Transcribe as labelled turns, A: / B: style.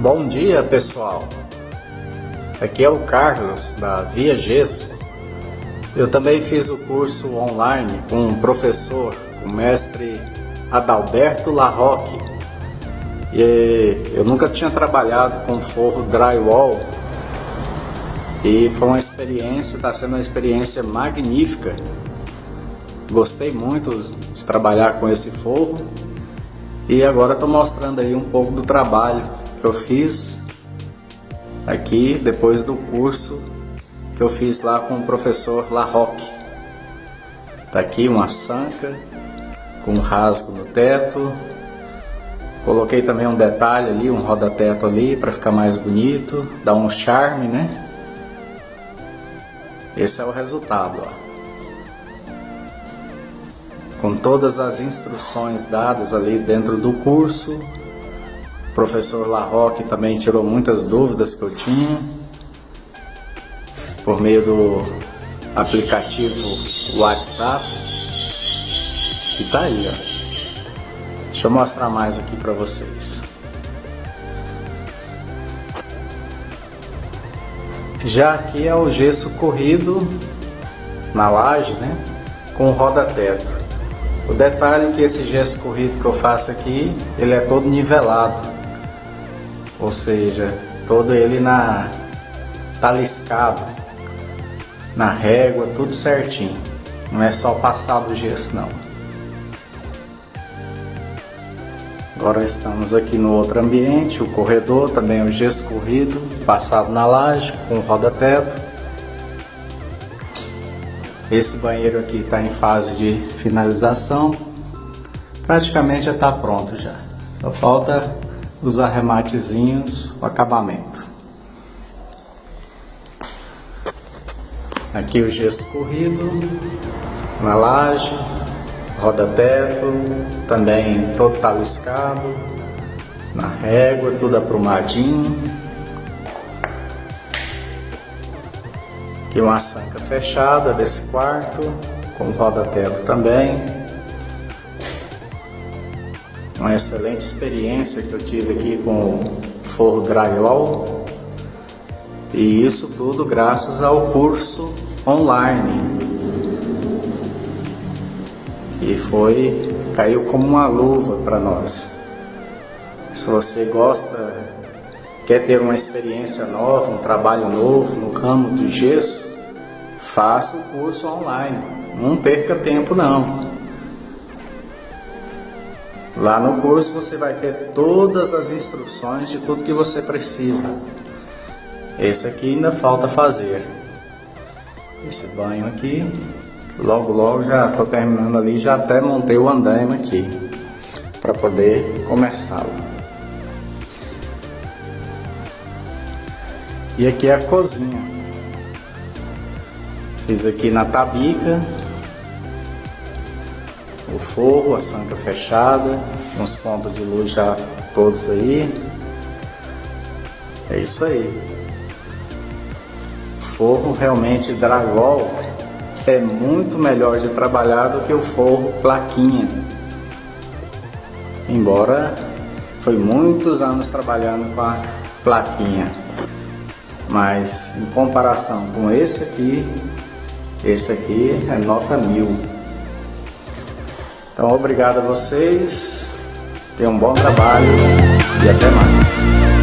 A: Bom dia pessoal, aqui é o Carlos da Via Gesso. Eu também fiz o curso online com um professor, o mestre Adalberto Larroque. E eu nunca tinha trabalhado com forro drywall e foi uma experiência, está sendo uma experiência magnífica. Gostei muito de trabalhar com esse forro e agora estou mostrando aí um pouco do trabalho que eu fiz aqui depois do curso que eu fiz lá com o professor Larroque. Tá aqui uma sanca com um rasgo no teto. Coloquei também um detalhe ali, um roda-teto ali para ficar mais bonito, dar um charme, né? Esse é o resultado, ó. Com todas as instruções dadas ali dentro do curso, o professor Larroque também tirou muitas dúvidas que eu tinha por meio do aplicativo WhatsApp. E tá aí, ó. Deixa eu mostrar mais aqui para vocês. Já aqui é o gesso corrido na laje, né? Com roda-teto. O detalhe é que esse gesso corrido que eu faço aqui, ele é todo nivelado ou seja, todo ele na taliscado, na régua, tudo certinho. Não é só passar do gesso não. Agora estamos aqui no outro ambiente, o corredor, também o gesso corrido, passado na laje, com roda-teto. Esse banheiro aqui está em fase de finalização, praticamente já está pronto já. Só falta os arrematezinhos, o acabamento. Aqui o gesso corrido, na laje, roda-teto, também todo taliscado, na régua, tudo aprumadinho. Aqui uma sanca fechada desse quarto, com roda-teto também uma excelente experiência que eu tive aqui com o forro drywall e isso tudo graças ao curso online. E foi caiu como uma luva para nós. Se você gosta quer ter uma experiência nova um trabalho novo no ramo de gesso faça o curso online. Não perca tempo não Lá no curso você vai ter todas as instruções de tudo que você precisa. Esse aqui ainda falta fazer. Esse banho aqui, logo logo já estou terminando ali, já até montei o andaime aqui para poder começá-lo. E aqui é a cozinha. Fiz aqui na tabica, o forro, a sanca fechada, uns pontos de luz já todos aí. É isso aí. Forro realmente dragol é muito melhor de trabalhar do que o forro plaquinha. Embora foi muitos anos trabalhando com a plaquinha. Mas em comparação com esse aqui, esse aqui é nota mil. Então, obrigado a vocês, tenham um bom trabalho e até mais.